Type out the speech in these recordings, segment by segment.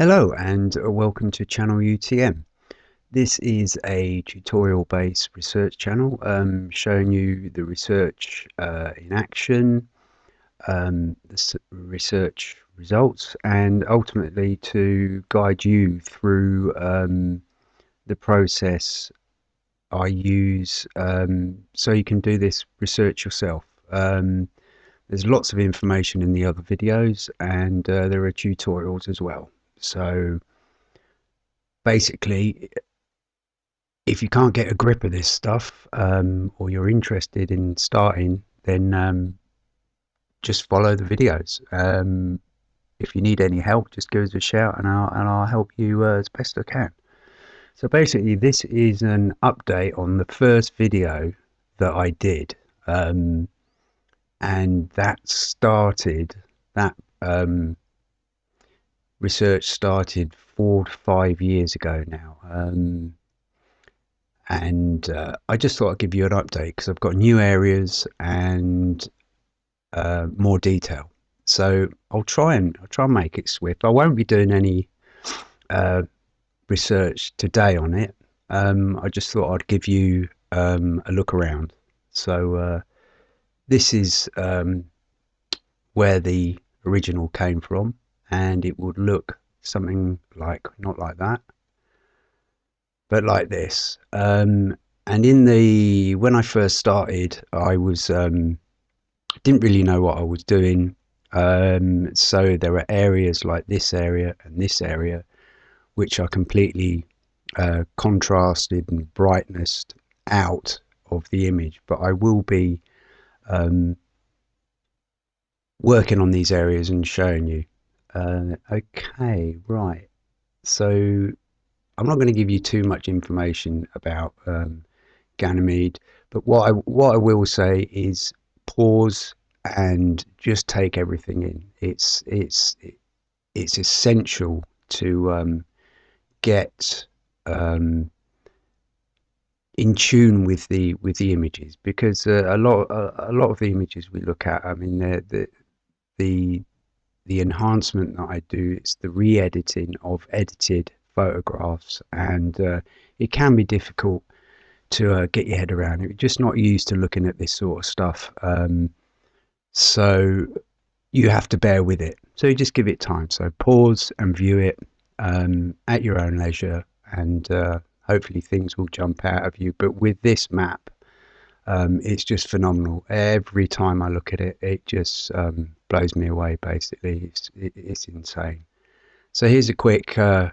Hello and welcome to channel UTM. This is a tutorial based research channel um, showing you the research uh, in action, um, the research results and ultimately to guide you through um, the process I use um, so you can do this research yourself. Um, there's lots of information in the other videos and uh, there are tutorials as well. So basically, if you can't get a grip of this stuff um, or you're interested in starting, then um, just follow the videos. Um, if you need any help, just give us a shout and I'll, and I'll help you uh, as best I can. So basically, this is an update on the first video that I did. Um, and that started, that um, research started four to five years ago now. Um, and uh, I just thought I'd give you an update because I've got new areas and uh, more detail. So I'll try and I'll try and make it swift. I won't be doing any uh, research today on it. Um, I just thought I'd give you um, a look around. So uh, this is um, where the original came from and it would look something like not like that but like this. Um, and in the when I first started I was um, didn't really know what I was doing. Um, so there are areas like this area and this area which are completely uh, contrasted and brightness out of the image. But I will be um, working on these areas and showing you uh, okay, right. So I'm not going to give you too much information about um, Ganymede, but what I what I will say is pause and just take everything in. It's it's it's essential to um, get um, in tune with the with the images because uh, a lot a, a, lot of the images we look at, I mean, the the the enhancement that I do, it's the re-editing of edited photographs, and uh, it can be difficult to uh, get your head around. You're just not used to looking at this sort of stuff, um, so you have to bear with it. So you just give it time. So pause and view it um, at your own leisure, and uh, hopefully things will jump out of you. But with this map, um, it's just phenomenal. Every time I look at it, it just um, blows me away. Basically, it's it, it's insane. So here's a quick uh,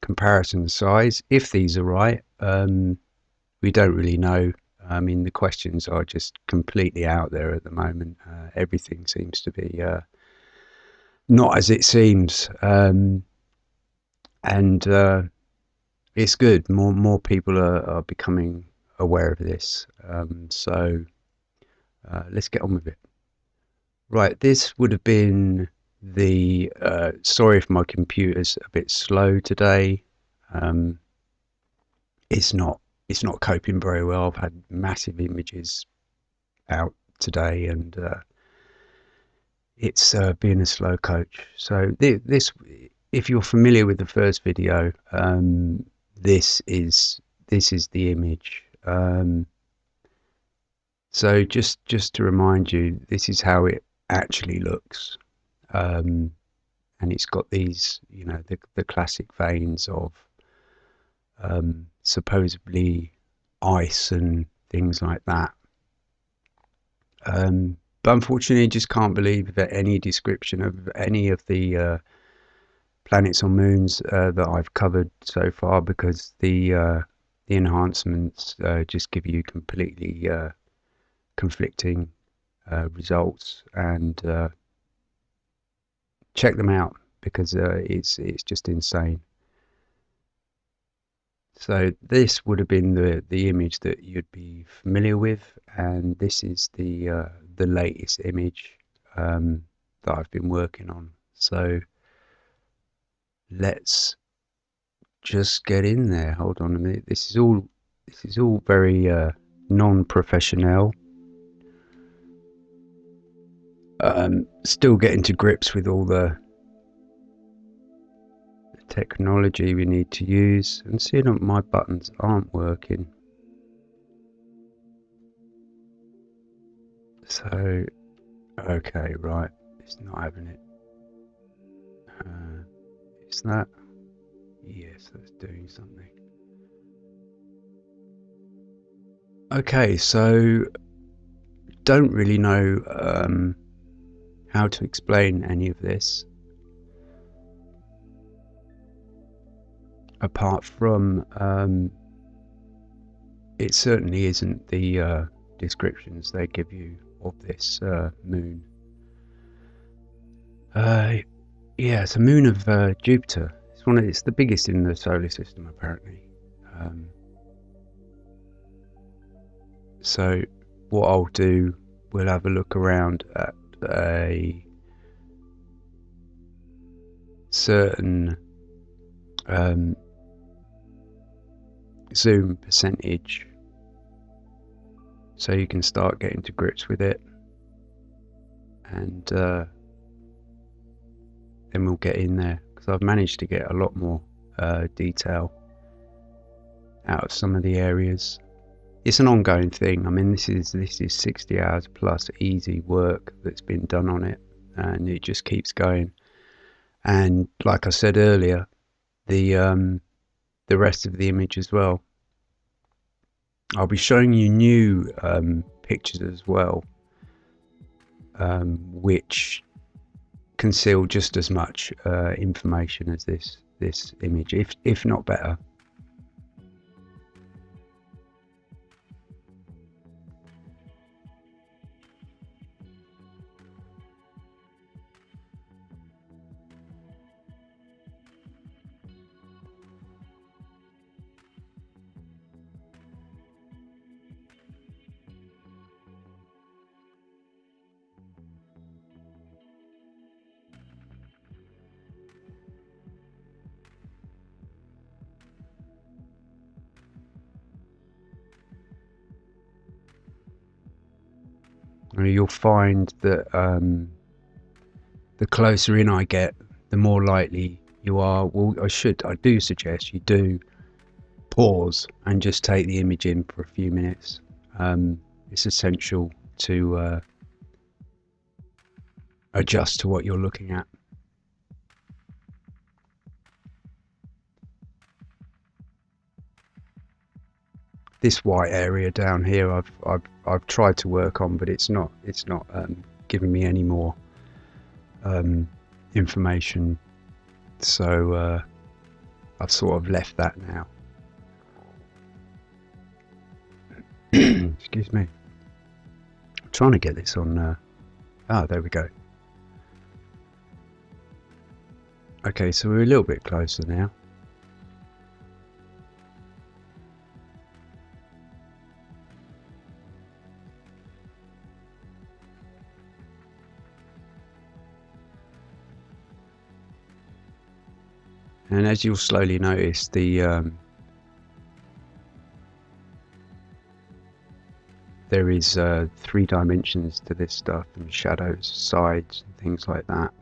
comparison size. If these are right, um, we don't really know. I mean, the questions are just completely out there at the moment. Uh, everything seems to be uh, not as it seems, um, and uh, it's good. More more people are, are becoming aware of this. Um, so uh, let's get on with it. Right, this would have been the, uh, sorry if my computer's a bit slow today. Um, it's not, it's not coping very well. I've had massive images out today and uh, it's uh, being a slow coach. So th this, if you're familiar with the first video, um, this is this is the image um, so just just to remind you, this is how it actually looks, um, and it's got these, you know, the the classic veins of um, supposedly ice and things like that. Um, but unfortunately, I just can't believe that any description of any of the uh, planets or moons uh, that I've covered so far because the uh, the enhancements uh, just give you completely uh, conflicting uh, results and uh, check them out because uh, it's it's just insane. So this would have been the the image that you'd be familiar with and this is the uh, the latest image um, that I've been working on. So let's just get in there. Hold on a minute. This is all this is all very uh, non-professional. Um, still getting to grips with all the, technology we need to use and seeing that my buttons aren't working. So, okay, right, it's not having it. Uh, is that? Yes, that's doing something. Okay, so don't really know um, how to explain any of this apart from um, it certainly isn't the uh, descriptions they give you of this uh, moon. Uh, yeah, it's a moon of uh, Jupiter. It's one of it's the biggest in the solar system apparently. Um, so what I'll do, we'll have a look around at a certain um, zoom percentage. So you can start getting to grips with it. And uh, then we'll get in there I've managed to get a lot more uh, detail out of some of the areas. It's an ongoing thing. I mean this is this is 60 hours plus easy work that's been done on it and it just keeps going. And like I said earlier the um, the rest of the image as well. I'll be showing you new um, pictures as well, um, which conceal just as much uh, information as this this image, if if not better. You'll find that um, the closer in I get, the more likely you are. Well, I should, I do suggest you do pause and just take the image in for a few minutes. Um, it's essential to uh, adjust to what you're looking at. This white area down here I've, I've I've tried to work on but it's not it's not um, giving me any more um, information. So uh, I've sort of left that now. Excuse me. I'm trying to get this on uh, ah there we go. Okay so we're a little bit closer now and as you'll slowly notice the um, there is uh, three dimensions to this stuff and shadows sides and things like that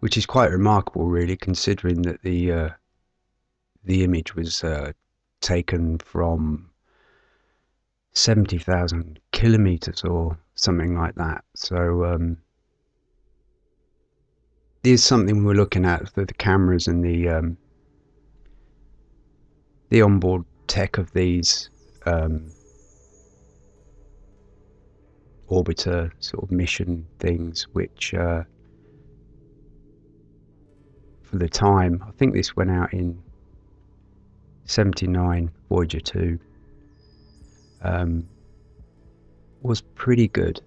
which is quite remarkable really considering that the uh, the image was uh, taken from 70,000 kilometers or something like that. So um, is something we're looking at for the cameras and the um, the onboard tech of these um, orbiter sort of mission things, which uh, for the time, I think this went out in 79 Voyager 2, um, was pretty good.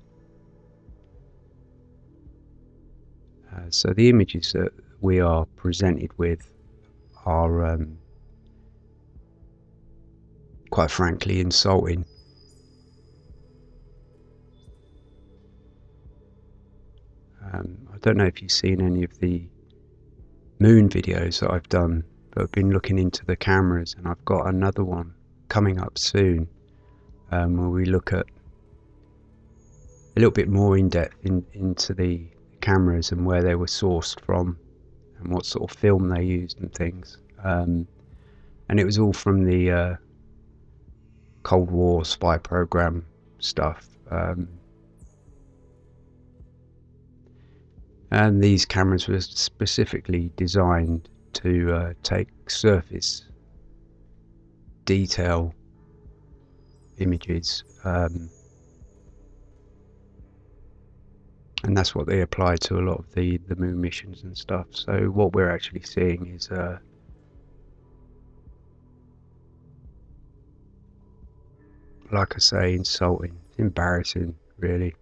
Uh, so the images that we are presented with are um, quite frankly insulting. Um, I don't know if you've seen any of the moon videos that I've done, but I've been looking into the cameras and I've got another one coming up soon um, where we look at a little bit more in depth in, into the cameras and where they were sourced from and what sort of film they used and things. Um, and it was all from the uh, Cold War spy program stuff. Um, and these cameras were specifically designed to uh, take surface detail images um, and that's what they apply to a lot of the the moon missions and stuff. So what we're actually seeing is uh, like I say insulting embarrassing really.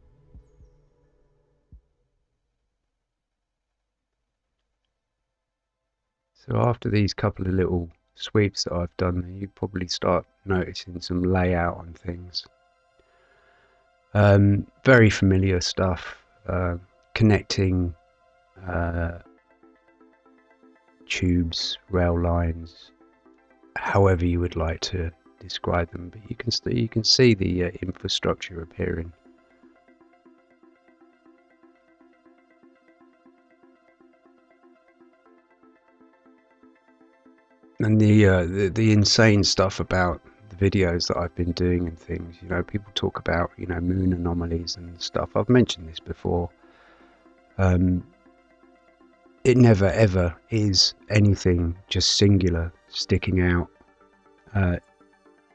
So after these couple of little sweeps that I've done you probably start noticing some layout on things. Um, very familiar stuff uh, connecting uh, tubes, rail lines, however you would like to describe them. But you can you can see the uh, infrastructure appearing. And the, uh, the the insane stuff about the videos that I've been doing and things. You know, people talk about you know moon anomalies and stuff. I've mentioned this before. Um, it never ever is anything just singular sticking out. Uh,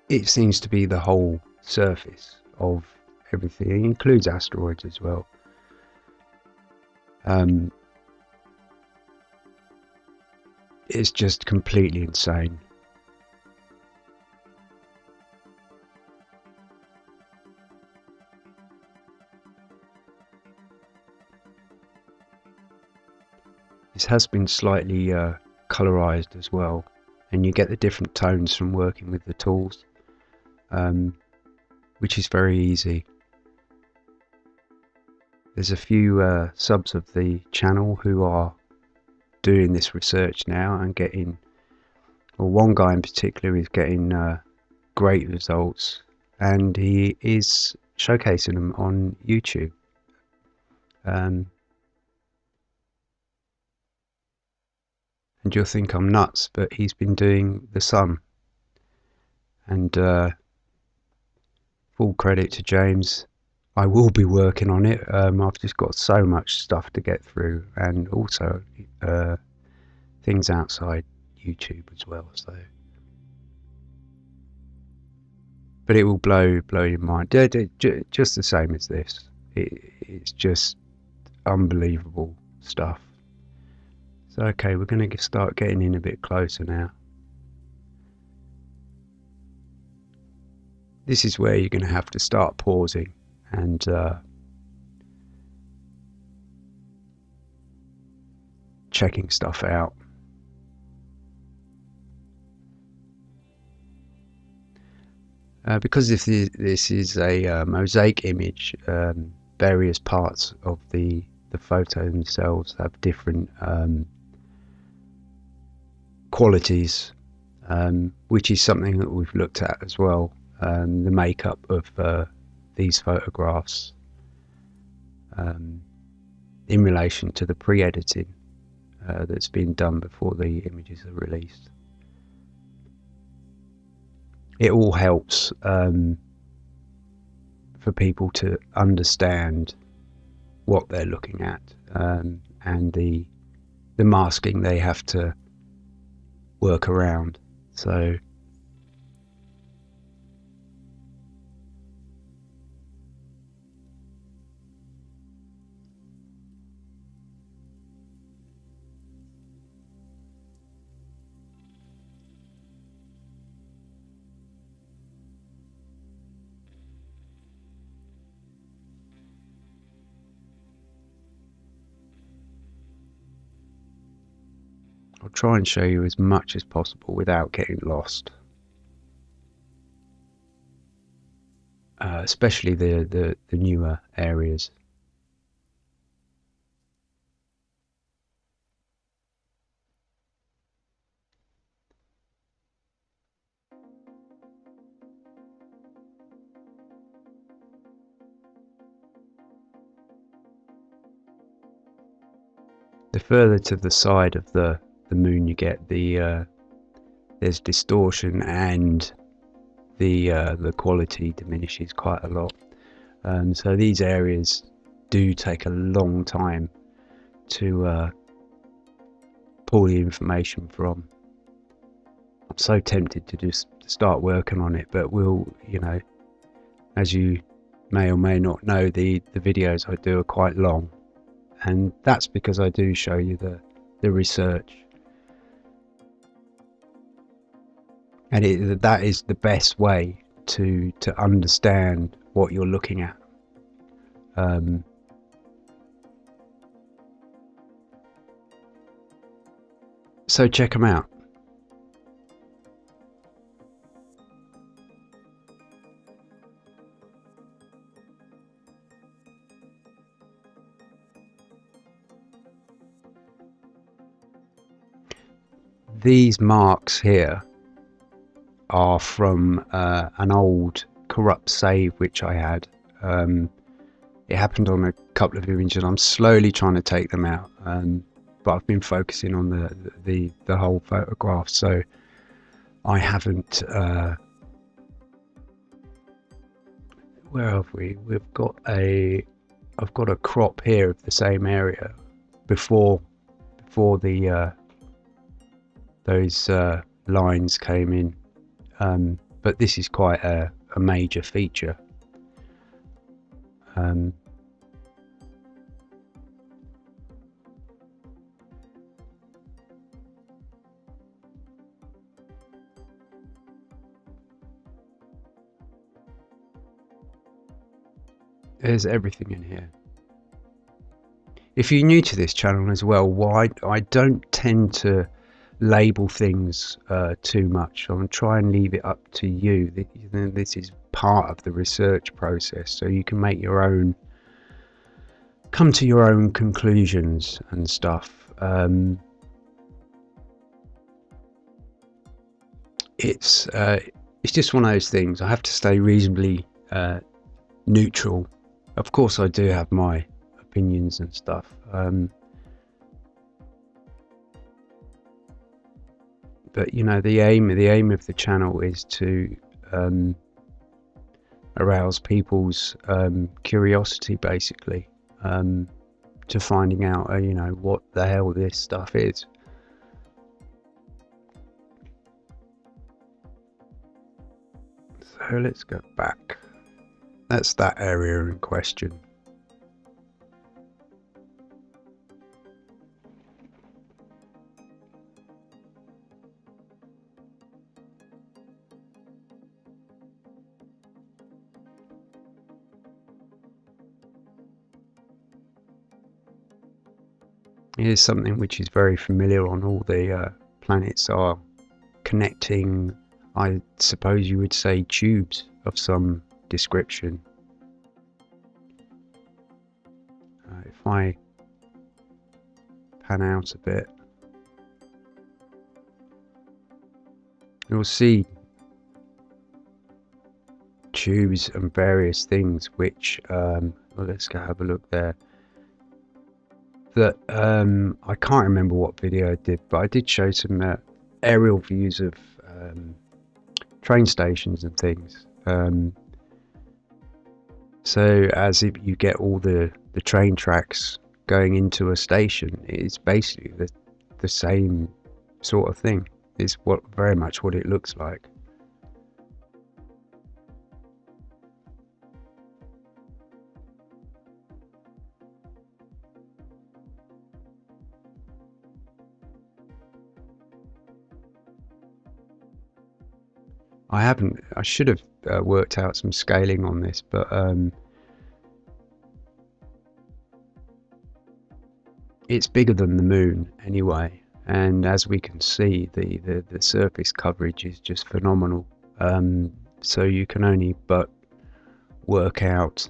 it seems to be the whole surface of everything. It includes asteroids as well. Um, it's just completely insane. Has been slightly uh, colorized as well and you get the different tones from working with the tools um, which is very easy. There's a few uh, subs of the channel who are doing this research now and getting well one guy in particular is getting uh, great results and he is showcasing them on YouTube. Um, and you'll think I'm nuts, but he's been doing the sun. And uh, full credit to James. I will be working on it. Um, I've just got so much stuff to get through, and also uh, things outside YouTube as well. So, but it will blow blow your mind. Just the same as this. It, it's just unbelievable stuff. Okay, we're going to start getting in a bit closer now. This is where you're going to have to start pausing and uh, checking stuff out. Uh, because if this is a uh, mosaic image, um, various parts of the the photo themselves have different um, qualities, um, which is something that we've looked at as well. Um, the makeup of uh, these photographs um, in relation to the pre-editing uh, that's been done before the images are released. It all helps um, for people to understand what they're looking at um, and the the masking they have to work around. So try and show you as much as possible without getting lost. Uh, especially the, the, the newer areas. the further to the side of the the moon you get, the uh, there's distortion and the uh, the quality diminishes quite a lot. So these areas do take a long time to uh, pull the information from. I'm so tempted to just start working on it, but we'll, you know, as you may or may not know, the the videos I do are quite long, and that's because I do show you the the research and it, that is the best way to to understand what you're looking at. Um, so check them out. These marks here are from uh, an old corrupt save which I had. Um, it happened on a couple of images. I'm slowly trying to take them out, um, but I've been focusing on the the the whole photograph, so I haven't. Uh, where have we? We've got a. I've got a crop here of the same area before before the uh, those uh, lines came in um, but this is quite a, a major feature. Um, there's everything in here. If you're new to this channel as well, why I don't tend to label things uh, too much. I'm to try and leave it up to you. This is part of the research process, so you can make your own, come to your own conclusions and stuff. Um, it's uh, it's just one of those things. I have to stay reasonably uh, neutral. Of course, I do have my opinions and stuff. Um, but you know the aim the aim of the channel is to um, arouse people's um, curiosity basically um, to finding out uh, you know what the hell this stuff is. So let's go back. That's that area in question Here's something which is very familiar on all the uh, planets are connecting, I suppose you would say, tubes of some description. Uh, if I pan out a bit, you'll see tubes and various things which, um, well, let's go have a look there that um, I can't remember what video I did, but I did show some uh, aerial views of um, train stations and things. Um, so as if you get all the, the train tracks going into a station, it's basically the, the same sort of thing. It's what very much what it looks like. I haven't. I should have uh, worked out some scaling on this, but um, it's bigger than the moon anyway. And as we can see, the, the, the surface coverage is just phenomenal. Um, so you can only but work out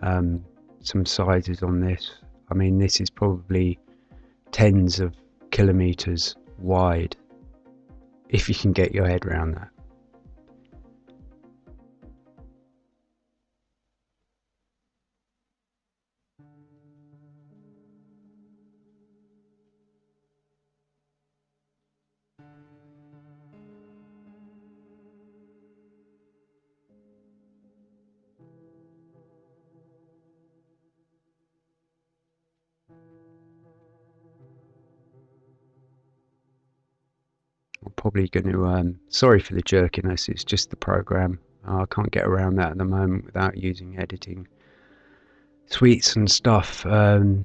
um, some sizes on this. I mean, this is probably tens of kilometers wide if you can get your head around that. Probably going to. Um, sorry for the jerkiness. It's just the program. I can't get around that at the moment without using editing suites and stuff. Um,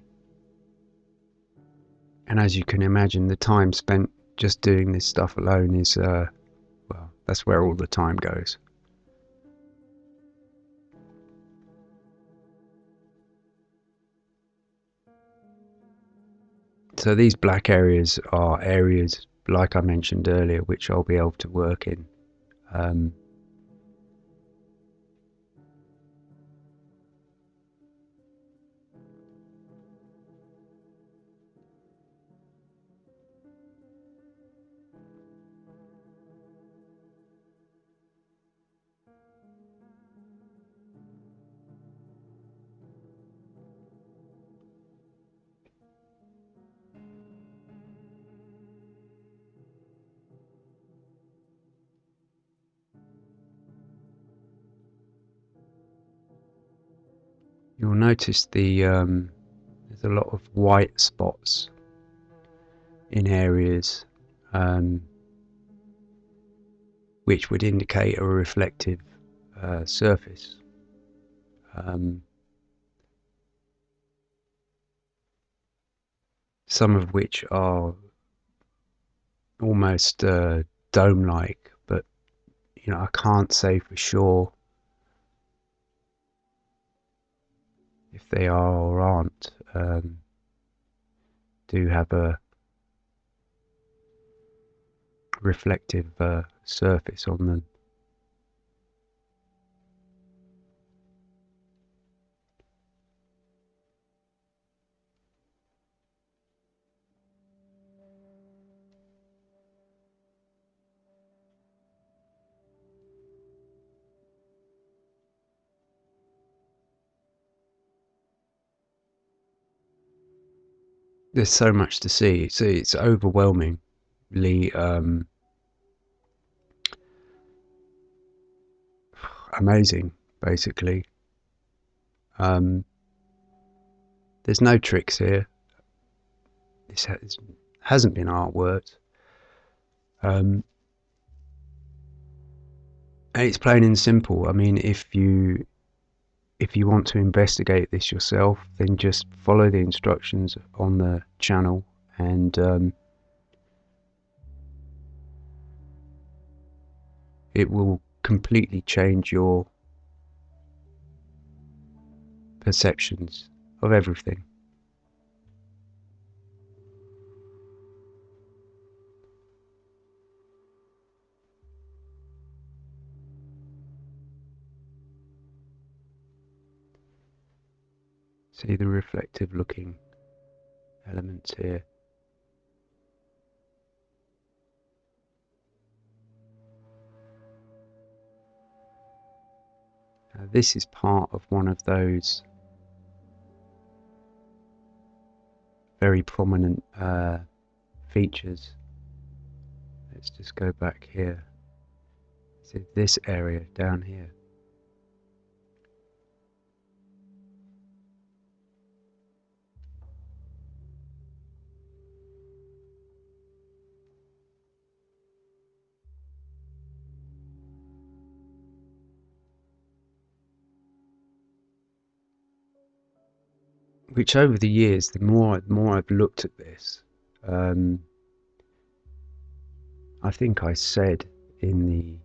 and as you can imagine, the time spent just doing this stuff alone is, uh, well, that's where all the time goes. So these black areas are areas, like I mentioned earlier, which I'll be able to work in. Um, notice the um, there's a lot of white spots in areas um, which would indicate a reflective uh, surface. Um, some of which are almost uh, dome-like, but you know I can't say for sure if they are or aren't, um, do have a reflective uh, surface on them. There's so much to see. It's it's overwhelmingly um, amazing, basically. Um, there's no tricks here. This has, hasn't been artwork. Um, it's plain and simple. I mean, if you if you want to investigate this yourself, then just follow the instructions on the channel and um, it will completely change your perceptions of everything. See the reflective looking elements here. Now this is part of one of those very prominent uh, features. Let's just go back here. See this area down here. Which over the years, the more the more I've looked at this, um, I think I said in the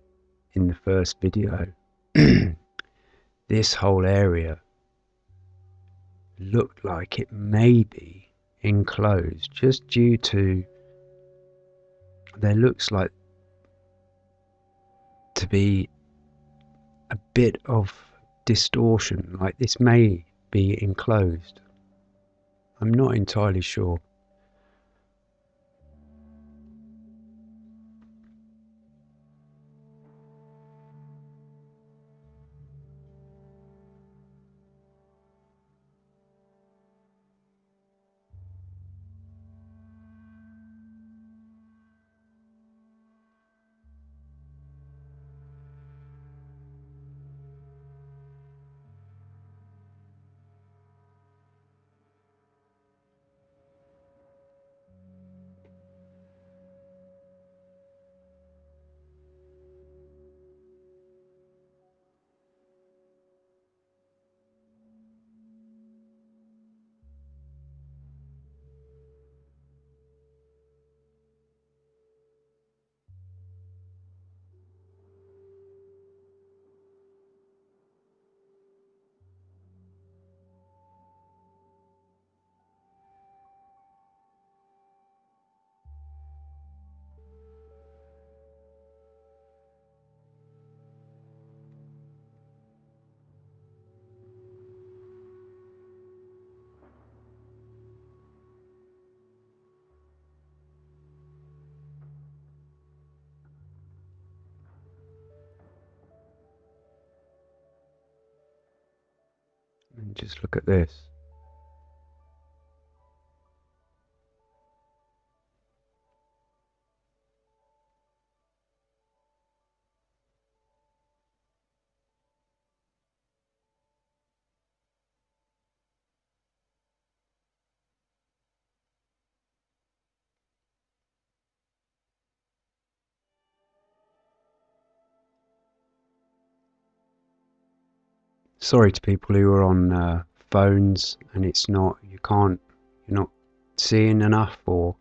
in the first video, this whole area looked like it may be enclosed just due to there looks like to be a bit of distortion like this may be enclosed I'm not entirely sure. Just look at this. Sorry to people who are on uh, phones and it's not you can't you're not seeing enough or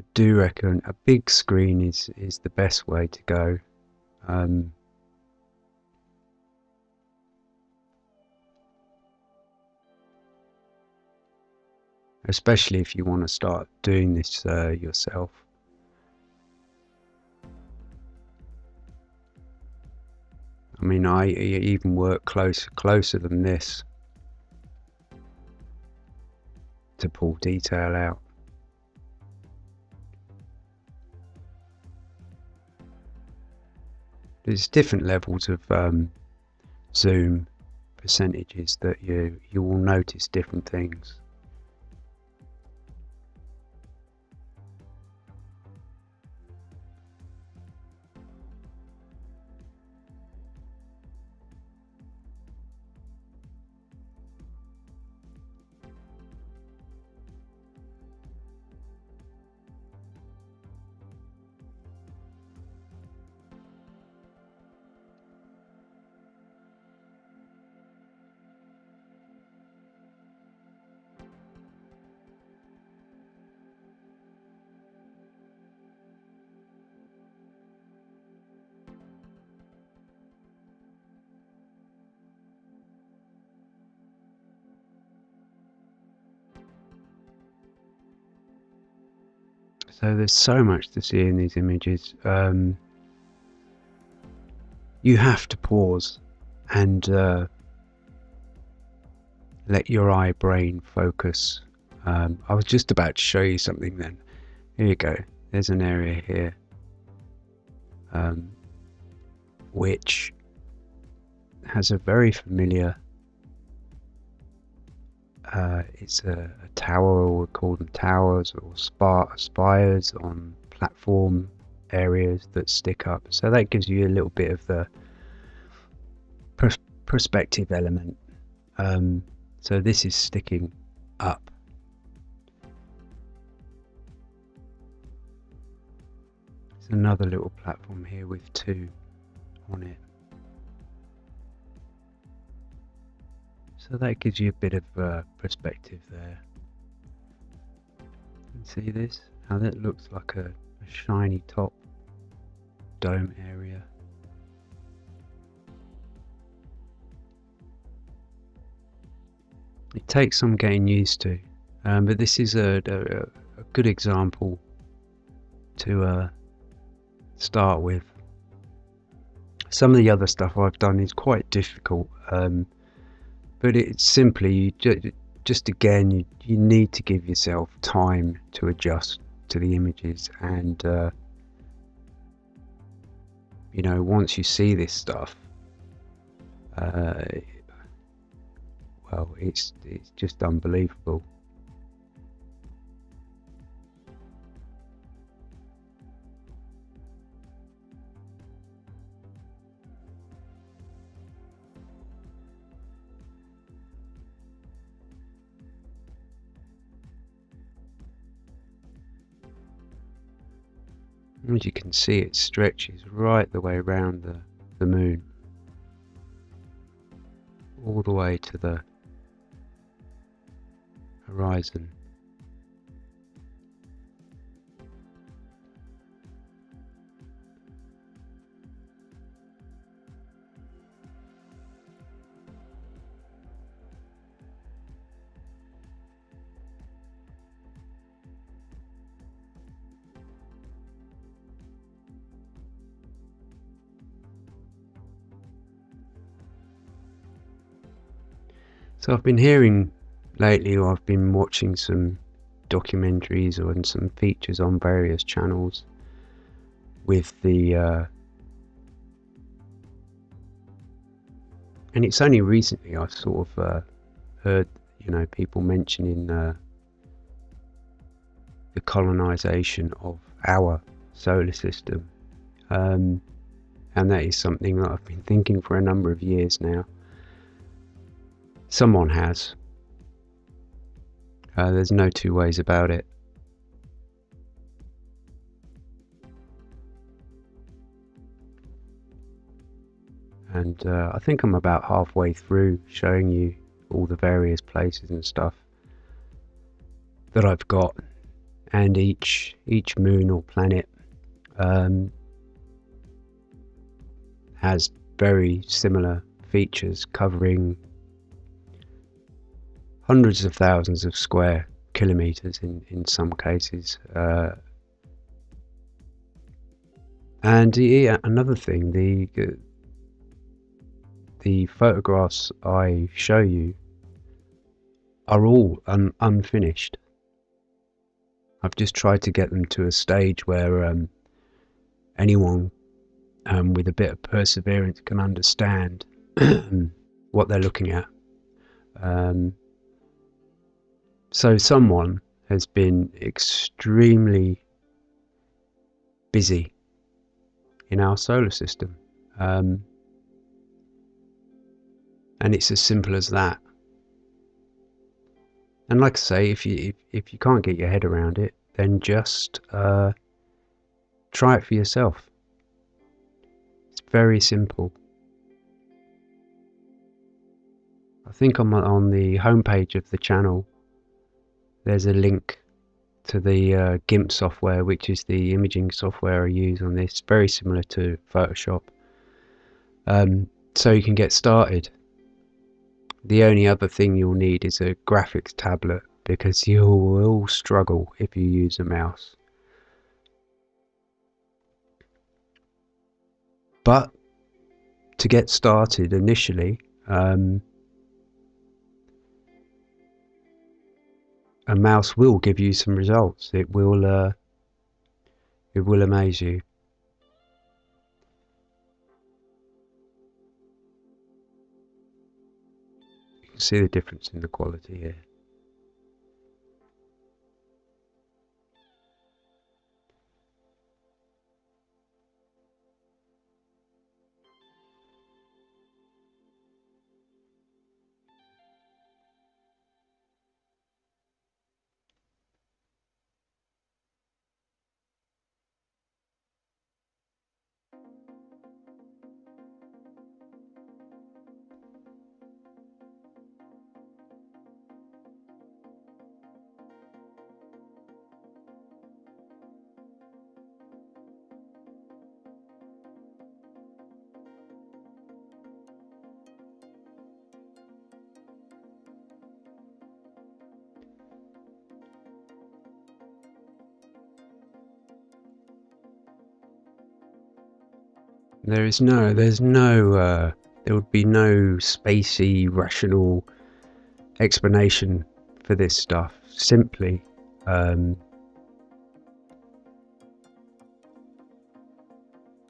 I do reckon a big screen is is the best way to go. Um, especially if you want to start doing this uh, yourself mean, I even work close, closer than this to pull detail out. There's different levels of um, zoom percentages that you you will notice different things. So there's so much to see in these images. Um, you have to pause and uh, let your eye brain focus. Um, I was just about to show you something then. Here you go. There's an area here um, which has a very familiar uh, it's a, a, tower, or we call them towers or spires on platform areas that stick up. So that gives you a little bit of the pers perspective element. Um, so this is sticking up. There's another little platform here with two on it. So that gives you a bit of uh, perspective there. And see this? How that looks like a, a shiny top dome area. It takes some getting used to, um, but this is a, a, a good example to uh, start with. Some of the other stuff I've done is quite difficult. Um, but it's simply you just, again you, you need to give yourself time to adjust to the images and uh, you know once you see this stuff uh, well it's it's just unbelievable As you can see, it stretches right the way around the, the moon, all the way to the horizon. So I've been hearing lately, or I've been watching some documentaries or some features on various channels with the uh, and it's only recently I've sort of uh, heard, you know, people mentioning uh, the colonization of our solar system. Um, and that is something that I've been thinking for a number of years now. Someone has. Uh, there's no two ways about it. And uh, I think I'm about halfway through showing you all the various places and stuff that I've got and each each moon or planet um, has very similar features covering hundreds of thousands of square kilometers in, in some cases. Uh, and yeah, another thing, the the photographs I show you are all un unfinished. I've just tried to get them to a stage where um, anyone um, with a bit of perseverance can understand what they're looking at. Um, so someone has been extremely busy in our solar system. Um, and it's as simple as that. And like I say, if you if, if you can't get your head around it, then just uh, try it for yourself. It's very simple. I think on on the homepage of the channel, there's a link to the uh, GIMP software, which is the imaging software I use on this, very similar to Photoshop. Um, so you can get started. The only other thing you'll need is a graphics tablet because you will struggle if you use a mouse. But to get started initially, um, a mouse will give you some results. It will, uh, it will amaze you. You can see the difference in the quality here. There is no, there's no, uh, there would be no spacey, rational explanation for this stuff. Simply, um,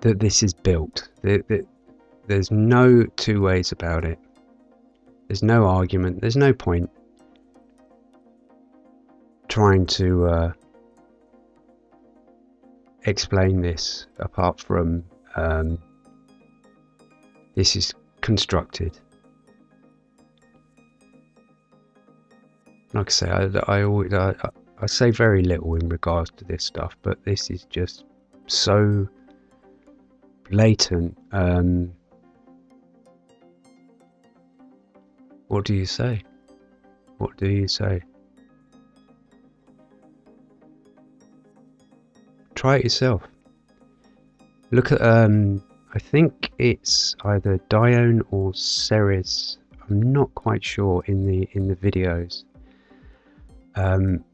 that this is built. That, that, there's no two ways about it. There's no argument. There's no point trying to uh, explain this apart from um, this is constructed. Like I say, I, I always I, I say very little in regards to this stuff, but this is just so blatant. Um, what do you say? What do you say? Try it yourself. Look at um, I think it's either Dione or Ceres. I'm not quite sure in the in the videos. Um,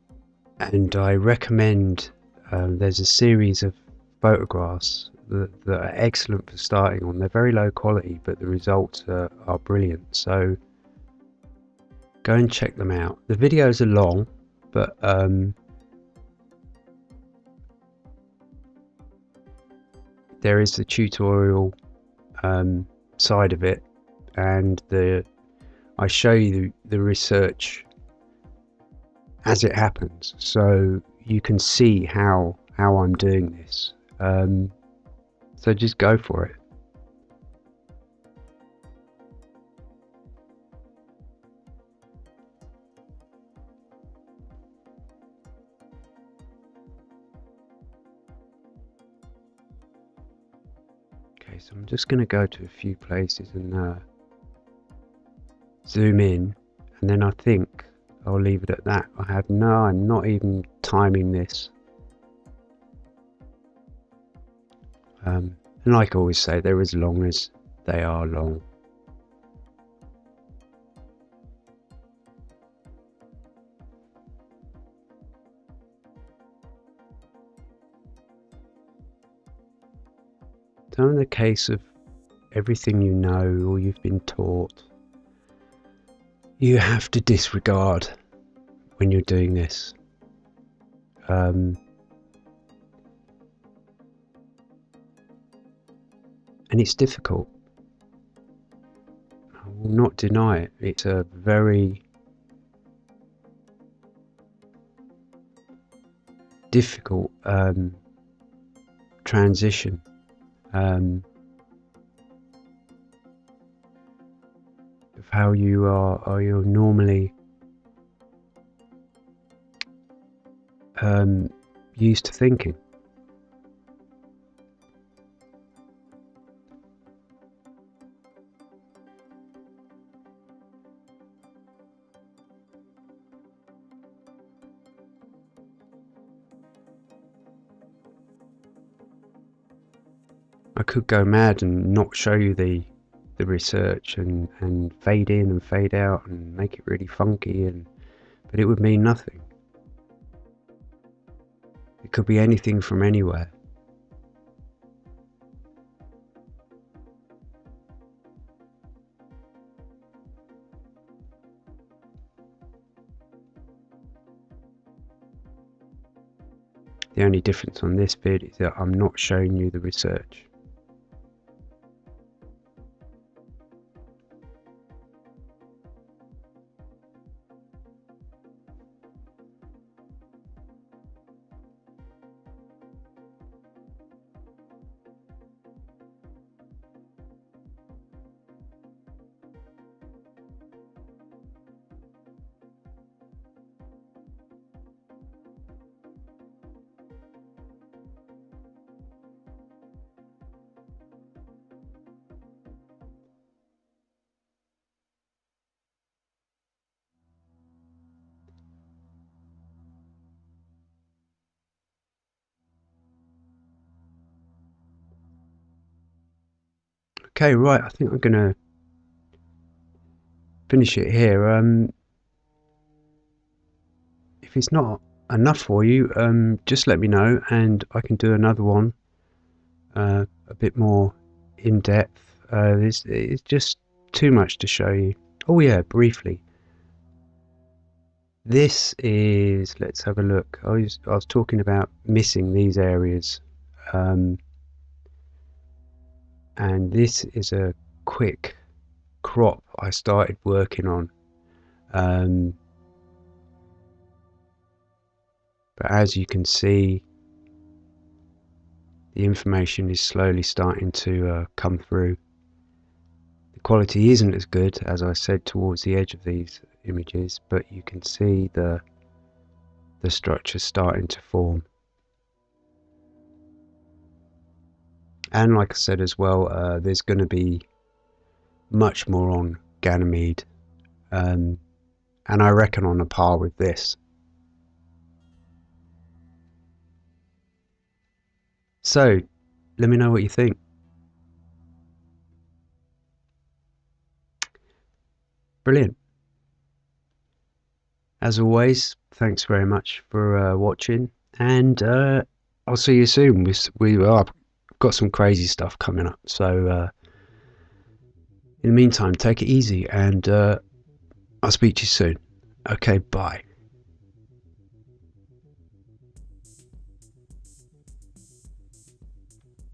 and I recommend um, there's a series of photographs that, that, are excellent for starting on. They're very low quality, but the results are, are brilliant. So go and check them out. The videos are long, but um, there is the tutorial um, side of it and the I show you the, the research as it happens, so you can see how how I'm doing this. Um, so just go for it. I'm just going to go to a few places and uh, zoom in, and then I think I'll leave it at that. I have no, I'm not even timing this. Um, and like I always say, they're as long as they are long. So in the case of everything you know or you've been taught, you have to disregard when you're doing this. Um, and it's difficult. I will not deny it. It's a very difficult um, transition um, of how you are, are you normally um, used to thinking. Could go mad and not show you the the research and, and fade in and fade out and make it really funky and but it would mean nothing. It could be anything from anywhere. The only difference on this vid is that I'm not showing you the research. Okay, right, I think I'm going to finish it here. Um, if it's not enough for you, um, just let me know and I can do another one uh, a bit more in depth. Uh, it's, it's just too much to show you. Oh yeah, briefly. This is, let's have a look. I was, I was talking about missing these areas. Um, and this is a quick crop I started working on. Um, but as you can see the information is slowly starting to uh, come through. The quality isn't as good as I said towards the edge of these images but you can see the the structure starting to form and like I said as well, uh, there's going to be much more on Ganymede, um, and I reckon on a par with this. So, let me know what you think. Brilliant. As always, thanks very much for uh, watching, and uh, I'll see you soon. We, we are got some crazy stuff coming up. So uh, in the meantime, take it easy, and uh, I'll speak to you soon. Okay, bye.